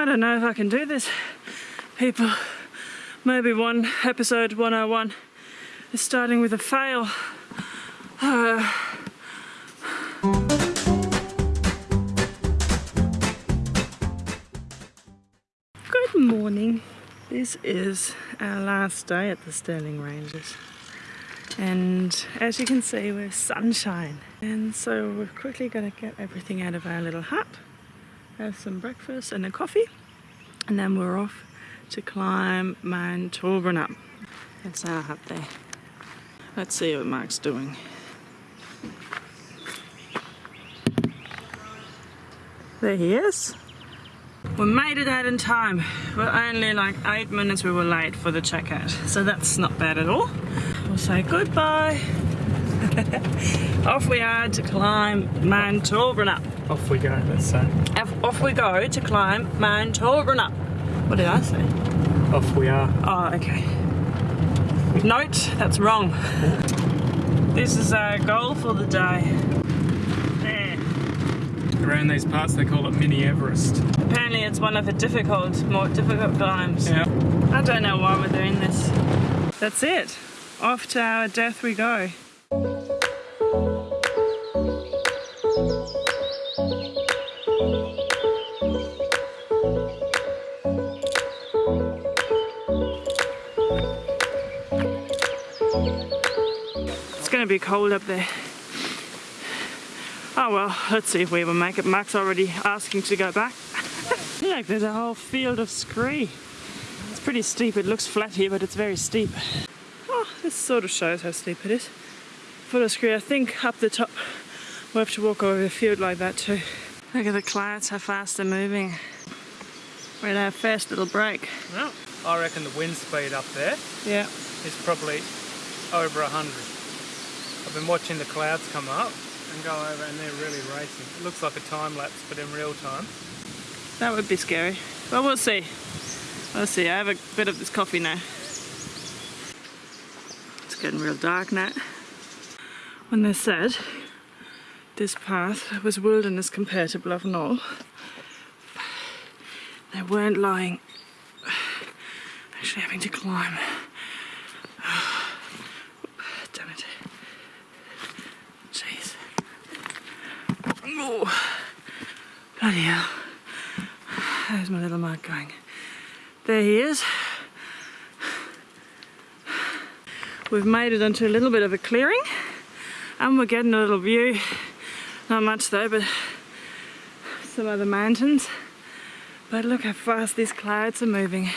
I don't know if I can do this, people. Maybe one episode 101 is starting with a fail. Uh, Good morning. This is our last day at the Stirling Ranges. And as you can see, we're sunshine. And so we're quickly going to get everything out of our little hut, have some breakfast and a coffee, and then we're off to climb Mount Toolbrunup. That's our hut there. Let's see what Mark's doing. There he is. We made it out in time. We're only like eight minutes we were late for the checkout. So that's not bad at all. We'll say goodbye. off we are to climb Mount Toolbrunup. Off we go, let's say. Off, off we go to climb Mount Toolbrunup. What did I say? Off we are. Oh, okay. Note, that's wrong. This is our goal for the day. There. Around these parts they call it Mini Everest. Apparently it's one of the difficult, more difficult climbs. Yeah. I don't know why we're doing this. That's it. Off to our death we go. It's gonna be cold up there. Oh well, let's see if we ever make it. Mark's already asking to go back. Look, there's a whole field of scree. It's pretty steep. It looks flat here, but it's very steep. Oh, this sort of shows how steep it is. Full of scree. I think up the top we'll have to walk over a field like that too. Look at the clouds, how fast they're moving. We're at our first little break. Well, I reckon the wind speed up there Yeah. is probably over 100. I've been watching the clouds come up and go over and they're really racing. It looks like a time lapse but in real time. That would be scary. But we'll see. We'll see. I have a bit of this coffee now. It's getting real dark now. When they said this path was wilderness compared to Bluff Knoll, they weren't lying. Actually having to climb. Damn it. Jeez. Oh, bloody hell. There's my little Mark going. There he is. We've made it onto a little bit of a clearing and we're getting a little view. Not much though, but some other mountains. But look how fast these clouds are moving.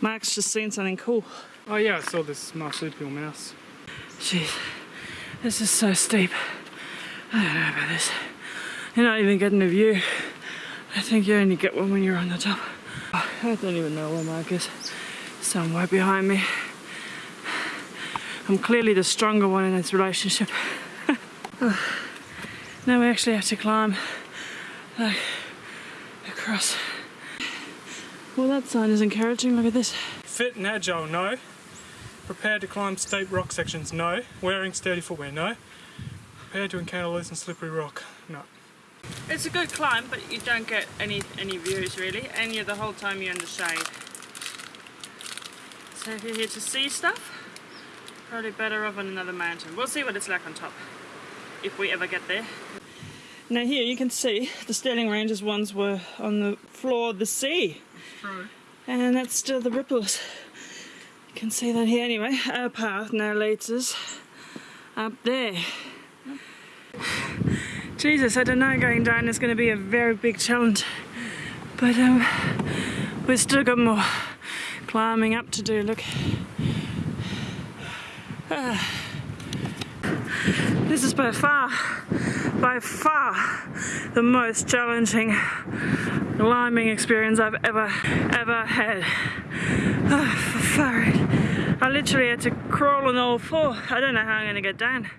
Mark's just seen something cool. Oh yeah, I saw this marsupial mouse. Jeez, this is so steep. I don't know about this. You're not even getting a view. I think you only get one when you're on the top. I don't even know where Mark is. Somewhere behind me. I'm clearly the stronger one in this relationship. now we actually have to climb like across. Well, that sign is encouraging. Look at this. Fit and agile, no. Prepared to climb steep rock sections, no. Wearing sturdy footwear, no. Prepared to encounter loose and slippery rock, no. It's a good climb, but you don't get any any views really, and you're the whole time you're in the shade. So if you're here to see stuff, probably better off on another mountain. We'll see what it's like on top, if we ever get there. Now here you can see the Stirling Ranges ones were on the floor of the sea, True. and that's still the ripples. Can see that here anyway. Our path now leads us up there. Jesus, I don't know, going down is going to be a very big challenge. But um, we've still got more climbing up to do, look. Ah. This is by far, by far the most challenging climbing experience I've ever, ever had. Oh. I literally had to crawl on all four. I don't know how I'm to get down.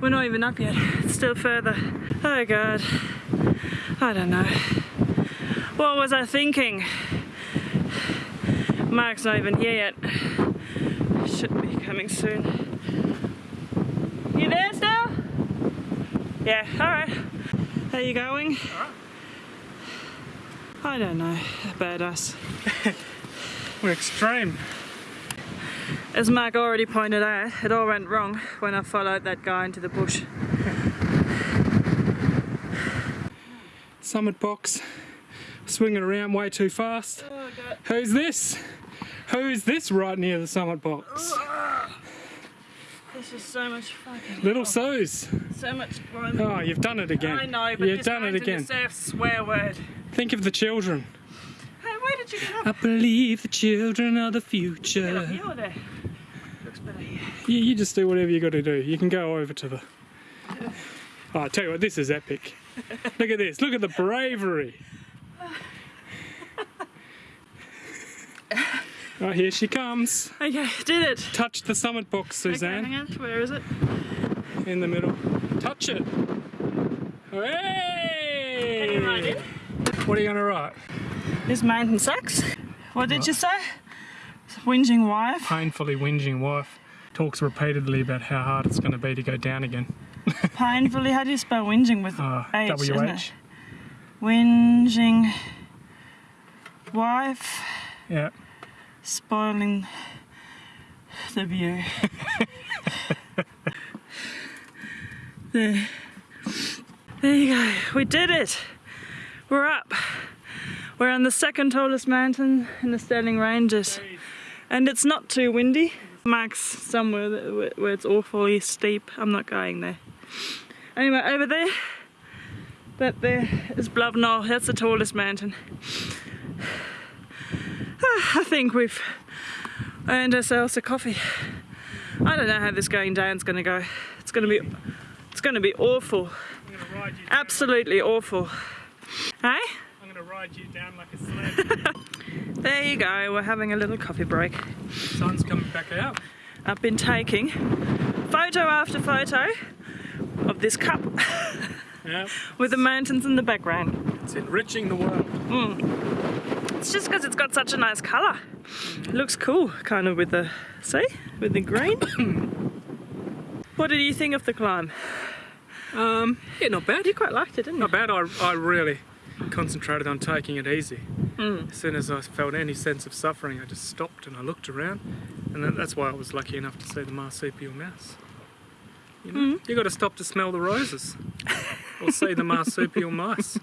We're not even up yet. It's still further. Oh God. I don't know. What was I thinking? Mark's not even here yet. Should be coming soon. You there still? Yeah, alright. How you going? I don't know about us. We're extreme. As Mark already pointed out, it all went wrong when I followed that guy into the bush. Summit box swinging around way too fast. Oh, Who's this? Who's this right near the summit box? Ah! This is so much fucking Little Suze. so much fun. Oh, you've done it again. I know, but you've done it again. deserves swear word. Think of the children. Hey, where did you get up? I believe the children are the Get up future. here or there? Looks better here. You, you just do whatever you got to do. You can go over to the. Oh, I tell you what, this is epic. Look at this. Look at the bravery. Right here she comes. Okay, did it. Touch the summit box, Okay, Suzanne. hang on. Where is it? in the middle. Touch it. Can you write it? What are you going to write? This mountain sucks. What did you say? Whinging wife. Painfully whinging wife talks repeatedly about how hard it's going to be to go down again. Painfully. How do you spell whinging with Uh, H? isn't it? Whinging wife Yeah. Spoiling the view. there. There you go. We did it. We're up. We're on the second tallest mountain in the Stirling Ranges. And it's not too windy. Mark's somewhere where- it's awfully steep. I'm not going there. Anyway, over there, that there is Bluff Knoll. That's the tallest mountain. Ah, I think we've earned ourselves a coffee. I don't know how this going down's going to go. It's going to be, it's going to be awful. I'm going to ride you. Absolutely awful. Hey? I'm going to ride you down like a sled. There you go. We're having a little coffee break. Sun's coming back out. I've been taking photo after photo of this cup Yeah. with the mountains in the background. It's enriching the world. It's just because it's got such a nice colour. It looks cool, kind of with the, see, with the green. what did you think of the climb? Um, yeah, not bad. You quite liked it, didn't you? Not bad. I, I really concentrated on taking it easy. Mm. As soon as I felt any sense of suffering, I just stopped and I looked around, and that, that's why I was lucky enough to see the marsupial mouse. You know, Mm. you got to stop to smell the roses, or see the marsupial mice.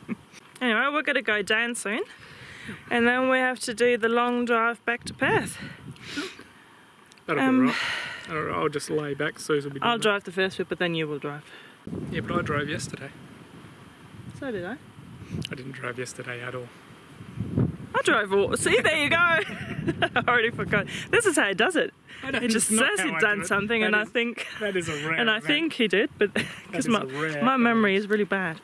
Anyway, we're going to go down soon. And then we have to do the long drive back to Perth. That'll Um, be right. I'll, just lay back. Suze will be. I'll that. drive the first bit, but then you will drive. Yeah, but I drove yesterday. So did I. I didn't drive yesterday at all. I drove all. See, there you go. I already forgot. This is how he does it. He just says he'd done something, and I think, that is a rare. and I event. think he did, but because my my memory is really bad.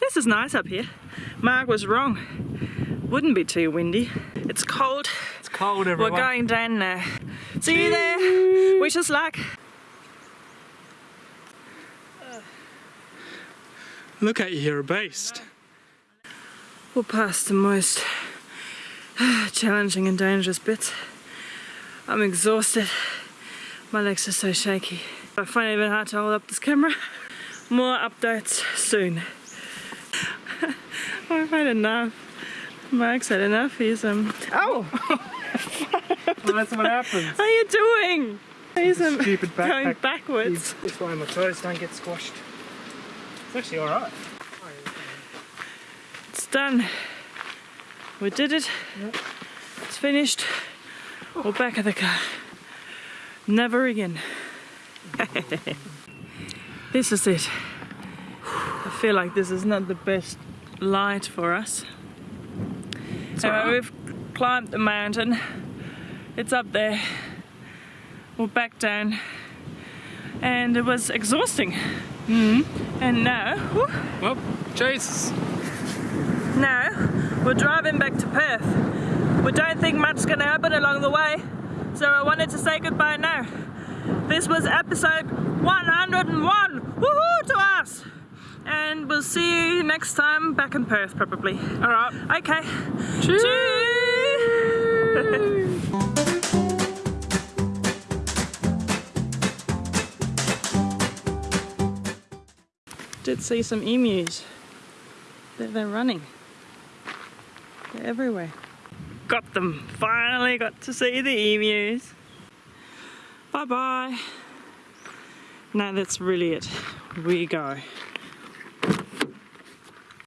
This is nice up here. Mark was wrong. Wouldn't be too windy. It's cold. it's cold. We're going down now. See you there. Wish us luck. Look at you, you're a beast. We're past the most challenging and dangerous bits. I'm exhausted. My legs are so shaky. I find it even hard to hold up this camera. More updates soon. I've had enough. Mark's had enough. He's um. Oh, Well, that's what happens. how are you doing? He's um Stupid going backwards. This why my toes don't get squashed. It's actually alright. It's done. We did it. It's finished. We're back at the car. Never again. this is it. I feel like this is not the best light for us. So we've climbed the mountain. It's up there. We're back down. And it was exhausting. Mm-hmm. And now, whew, Well, Jesus. now we're driving back to Perth. We don't think much is going to happen along the way, so I wanted to say goodbye now. This was episode 101. Woohoo to us! And we'll see you next time back in Perth, probably. Alright. Okay. Cheers. Cheers. Did see some emus. They're, they're running. They're everywhere. Got them. Finally got to see the emus. Bye bye. Now that's really it. We go.